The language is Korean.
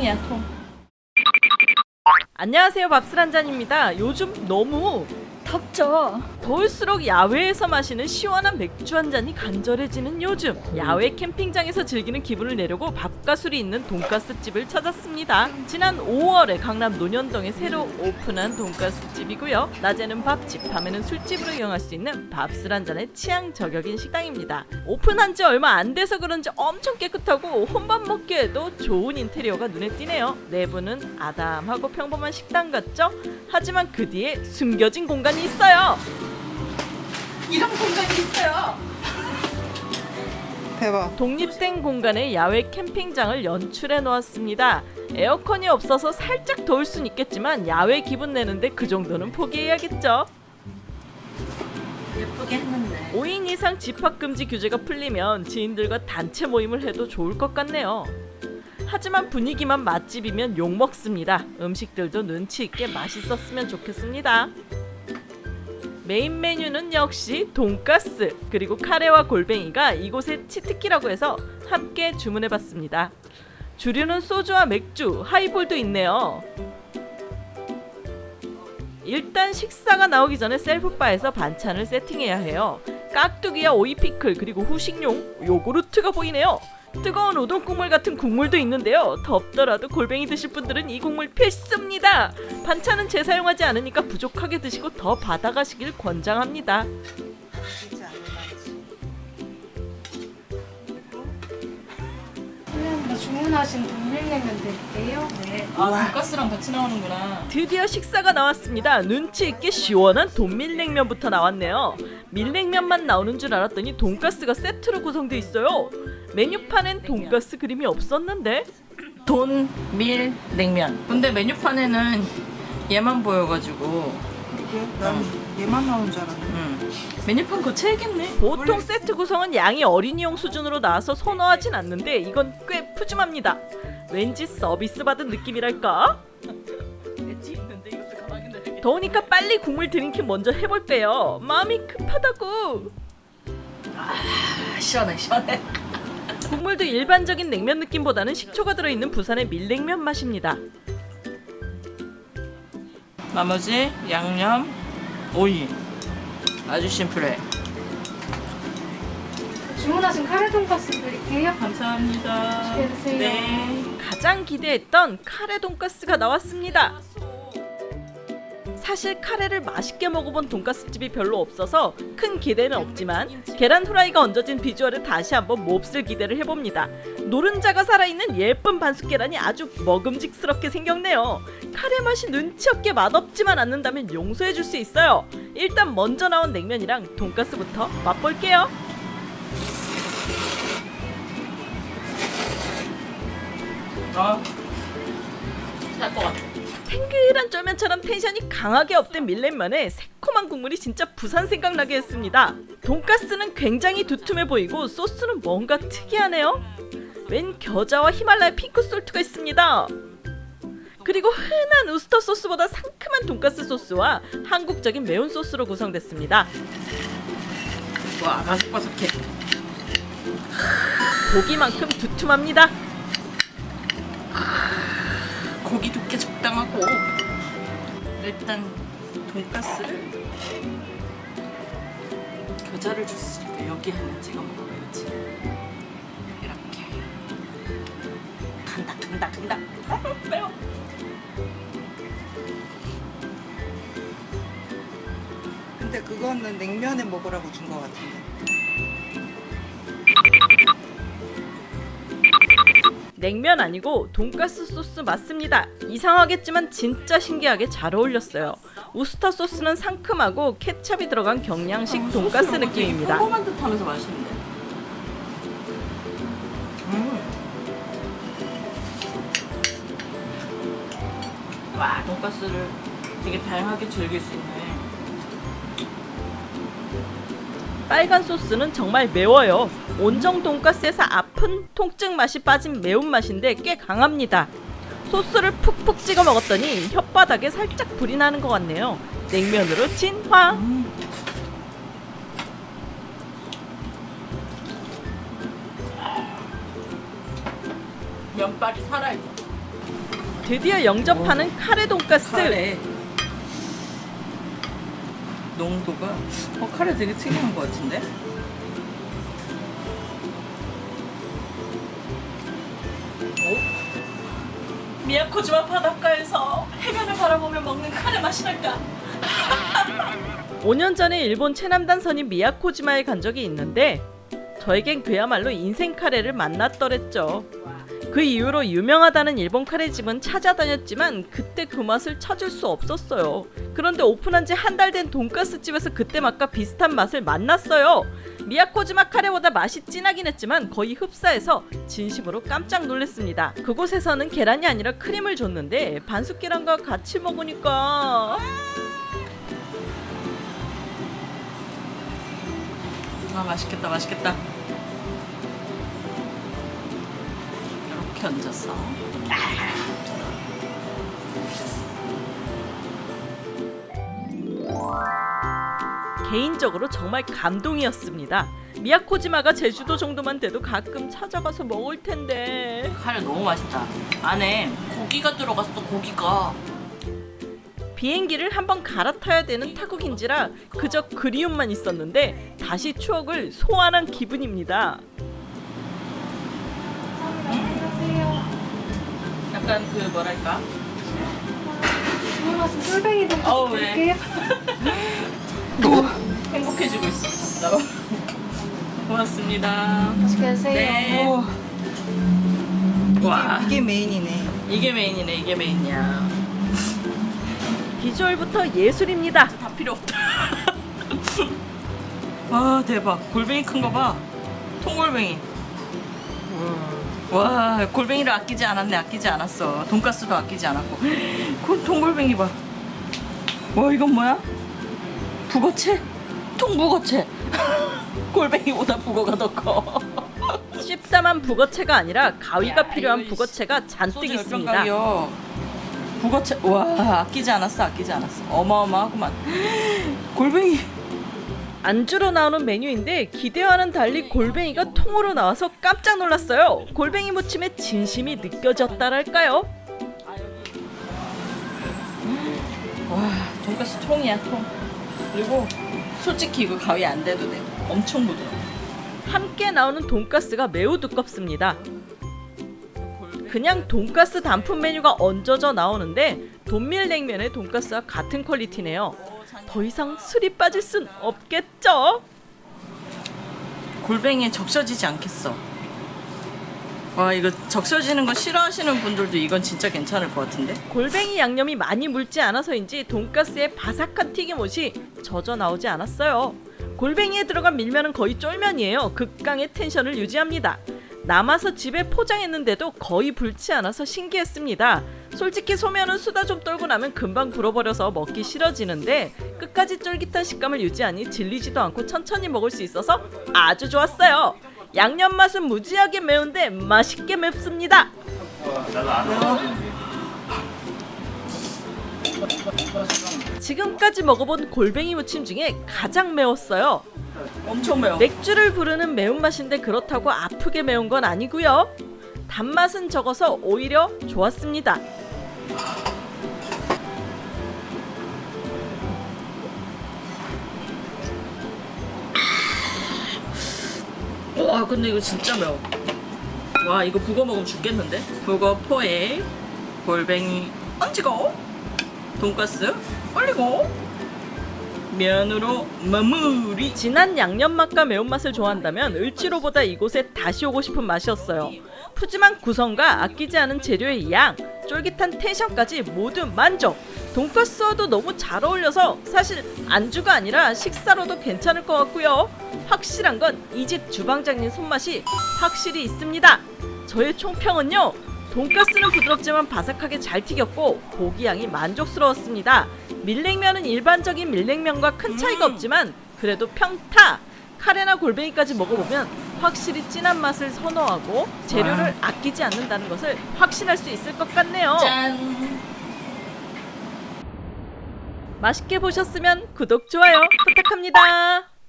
통이야 통. 안녕하세요 밥술 한잔입니다. 요즘 너무 덥죠. 더울수록 야외에서 마시는 시원한 맥주 한 잔이 간절해지는 요즘 야외 캠핑장에서 즐기는 기분을 내려고 밥과 술이 있는 돈가스 집을 찾았습니다. 지난 5월에 강남 논현동에 새로 오픈한 돈가스 집이고요. 낮에는 밥집, 밤에는 술집으로 이용할 수 있는 밥술 한 잔의 취향 저격인 식당입니다. 오픈한 지 얼마 안 돼서 그런지 엄청 깨끗하고 혼밥 먹기에도 좋은 인테리어가 눈에 띄네요. 내부는 아담하고 평범한 식당 같죠? 하지만 그 뒤에 숨겨진 공간이 있어요. 이런 공간이 있어요. 대박. 독립된 공간에 야외 캠핑장을 연출해 놓았습니다. 에어컨이 없어서 살짝 더울 순 있겠지만 야외 기분 내는데 그 정도는 포기해야겠죠. 예쁘게 했는데. 5인 이상 집합 금지 규제가 풀리면 지인들과 단체 모임을 해도 좋을 것 같네요. 하지만 분위기만 맛집이면 욕 먹습니다. 음식들도 눈치 있게 맛있었으면 좋겠습니다. 메인 메뉴는 역시 돈가스 그리고 카레와 골뱅이가 이곳의 cheat key라고 해서 함께 주문해봤습니다. 주류는 소주와 맥주, 하이볼도 있네요. 일단 식사가 나오기 전에 self bar에서 반찬을 세팅해야 해요. 깍두기와 오이 피클 그리고 후식용 요구르트가 보이네요. 뜨거운 우동 국물 같은 국물도 있는데요. 덥더라도 골뱅이 드실 분들은 이 국물 필수입니다. 반찬은 재사용하지 않으니까 부족하게 드시고 더 받아가시길 권장합니다. 주문하신 동밀냉면 드릴게요. 네. 아 돈가스랑 같이 나오는구나. 드디어 식사가 나왔습니다. 눈치 있게 시원한 돈밀냉면부터 나왔네요. 밀냉면만 나오는 줄 알았더니 돈가스가 세트로 구성돼 있어요. 메뉴판엔 돈가스 그림이 없었는데 돈, 밀, 냉면. 근데 메뉴판에는 얘만 보여가지고. 난 얘만 나온 줄 알았는데. 음. 메뉴판 고쳐야겠네. 보통 세트 구성은 양이 어린이용 수준으로 나와서 선호하진 않는데 이건 꽤 푸짐합니다. 왠지 서비스 받은 느낌이랄까? 더우니까 빨리 국물 drinking 먼저 해볼게요. 마음이 급하다고. 아, 시원해 시원해. 국물도 일반적인 냉면 느낌보다는 식초가 들어있는 부산의 밀냉면 맛입니다. 나머지 양념, 오이. 아주 심플해. 주문하신 카레 돈가스 드릴게요. 감사합니다. 드세요. 네. 가장 기대했던 카레 돈가스가 나왔습니다. 사실 카레를 맛있게 먹어본 돈가스 집이 별로 없어서 큰 기대는 없지만 계란 후라이가 얹어진 비주얼에 다시 한번 몹쓸 기대를 해봅니다. 노른자가 살아있는 예쁜 반숙 계란이 아주 먹음직스럽게 생겼네요. 카레 맛이 눈치 없게 맛없지만 않는다면 용서해줄 수 있어요. 일단 먼저 나온 냉면이랑 돈가스부터 맛볼게요. 아. 살것 같아. 탱글한 쫄면처럼 tension이 강하게 up된 밀냉면에 새콤한 국물이 진짜 부산 생각나게 했습니다. 돈가스는 굉장히 두툼해 보이고 소스는 뭔가 특이하네요. 웬 겨자와 히말라야 pink salt가 있습니다. 그리고 흔한 우스터 소스보다 상큼한 돈가스 소스와 한국적인 매운 소스로 구성됐습니다. 와 바삭바삭해. 고기만큼 두툼합니다. 고기 두께 적당하고. 일단 돈가스를 겨자를 줬으니까 여기 하나 찍어 먹어야지 이렇게. 간다 간다 간다. 아, 매워. 근데 그거는 냉면에 먹으라고 준 것 같은데. 냉면 아니고 돈가스 소스 맞습니다. 이상하겠지만 진짜 신기하게 잘 어울렸어요. 우스터 소스는 상큼하고 케찹이 들어간 경량식 돈가스 느낌입니다. 평범한 듯하면서 맛있는데 음. 와 돈가스를 되게 다양하게 즐길 수 있네 빨간 소스는 정말 매워요. 온정 돈가스에서 아픈 통증 맛이 빠진 매운맛인데 꽤 강합니다. 소스를 푹푹 찍어 먹었더니 혓바닥에 살짝 불이 나는 것 같네요. 냉면으로 진화. 면발이 살아있어 드디어 영접하는 카레 돈가스. 카레 농도가 어 카레 되게 특이한 것 같은데? 미야코지마 바닷가에서 해변을 바라보며 먹는 카레 맛이 날까? 5년 전에 일본 최남단 선인 미야코지마에 간 적이 있는데 저에겐 그야말로 인생 카레를 만났더랬죠. 그 이후로 유명하다는 일본 카레집은 찾아다녔지만 그때 그 맛을 찾을 수 없었어요. 그런데 오픈한 지 한 달 된 돈가스 집에서 그때 맛과 비슷한 맛을 만났어요. 미야코지마 카레보다 맛이 진하긴 했지만 거의 흡사해서 진심으로 깜짝 놀랐습니다. 그곳에서는 계란이 아니라 크림을 줬는데 반숙 계란과 같이 먹으니까 아 맛있겠다 맛있겠다 이렇게 얹었어 개인적으로 정말 감동이었습니다. 미야코지마가 제주도 정도만 돼도 가끔 찾아가서 먹을 텐데 카레 너무 맛있다 안에 고기가 들어갔어 고기가 비행기를 한번 갈아타야 되는 타국인지라 그저 그리움만 있었는데 다시 추억을 소환한 기분입니다. 약간 그 뭐랄까 주문하신 쫄뱅이 돈가스 어우, 왜? 드릴게요. 행복해지고 있어 나 고맙습니다 맛있게 드세요. 네. 와 이게 메인이네. 이게 메인이네 이게 메인이야 비주얼부터 예술입니다. 다 필요 없다 와 대박 골뱅이 큰 거 봐 통골뱅이 와 골뱅이를 아끼지 않았네 아끼지 않았어. 돈가스도 아끼지 않았고. 그 통골뱅이 봐 와 이건 뭐야? 북어채? 통북어채. 골뱅이보다 북어가 더커. 씹다만 북어채가 아니라 가위가 필요한 북어채가 잔뜩 있습니다. 북어채 와 아끼지 않았어 아끼지 않았어. 어마어마하구만. 골뱅이 안주로 나오는 메뉴인데 기대와는 달리 골뱅이가 통으로 나와서 깜짝 놀랐어요. 골뱅이 무침에 진심이 느껴졌다랄까요? 와 돈가스 통이야 통 그리고 솔직히 이거 가위 안 돼도 돼 엄청 부드러워 함께 나오는 돈가스가 매우 두껍습니다. 그냥 돈가스 단품 메뉴가 얹어져 나오는데 돈밀냉면의 돈가스와 같은 퀄리티네요. 더 이상 술이 빠질 순 없겠죠? 골뱅이에 적셔지지 않겠어 와 이거 적셔지는 거 싫어하시는 분들도 이건 진짜 괜찮을 것 같은데 골뱅이 양념이 많이 묽지 않아서인지 돈가스의 바삭한 튀김옷이 젖어 나오지 않았어요. 골뱅이에 들어간 밀면은 거의 쫄면이에요. 극강의 텐션을 유지합니다. 남아서 집에 포장했는데도 거의 불지 않아서 신기했습니다. 솔직히 소면은 수다 좀 떨고 나면 금방 불어버려서 먹기 싫어지는데 끝까지 쫄깃한 식감을 유지하니 질리지도 않고 천천히 먹을 수 있어서 아주 좋았어요. 양념 맛은 무지하게 매운데 맛있게 맵습니다. 지금까지 먹어본 골뱅이 무침 중에 가장 매웠어요. 엄청 매워 맥주를 부르는 매운맛인데 그렇다고 아프게 매운 건 아니고요. 단맛은 적어서 오히려 좋았습니다. 와 근데 이거 진짜 매워. 와 이거 북어 먹으면 죽겠는데? 북어 포에 골뱅이 얹고 돈가스 올리고! 면으로 마무리! 진한 양념 맛과 매운맛을 좋아한다면 을지로보다 이곳에 다시 오고 싶은 맛이었어요. 푸짐한 구성과 아끼지 않은 재료의 양, 쫄깃한 텐션까지 모두 만족. 돈가스와도 너무 잘 어울려서 사실 안주가 아니라 식사로도 괜찮을 것 같고요. 확실한 건 이 집 주방장님 손맛이 확실히 있습니다. 저의 총평은요. 돈가스는 부드럽지만 바삭하게 잘 튀겼고 고기 양이 만족스러웠습니다. 밀냉면은 일반적인 밀냉면과 큰 차이가 음. 없지만 그래도 평타! 카레나 골뱅이까지 먹어보면 확실히 진한 맛을 선호하고 재료를 와. 아끼지 않는다는 것을 확신할 수 있을 것 같네요. 짠 맛있게 보셨으면 구독, 좋아요 부탁합니다.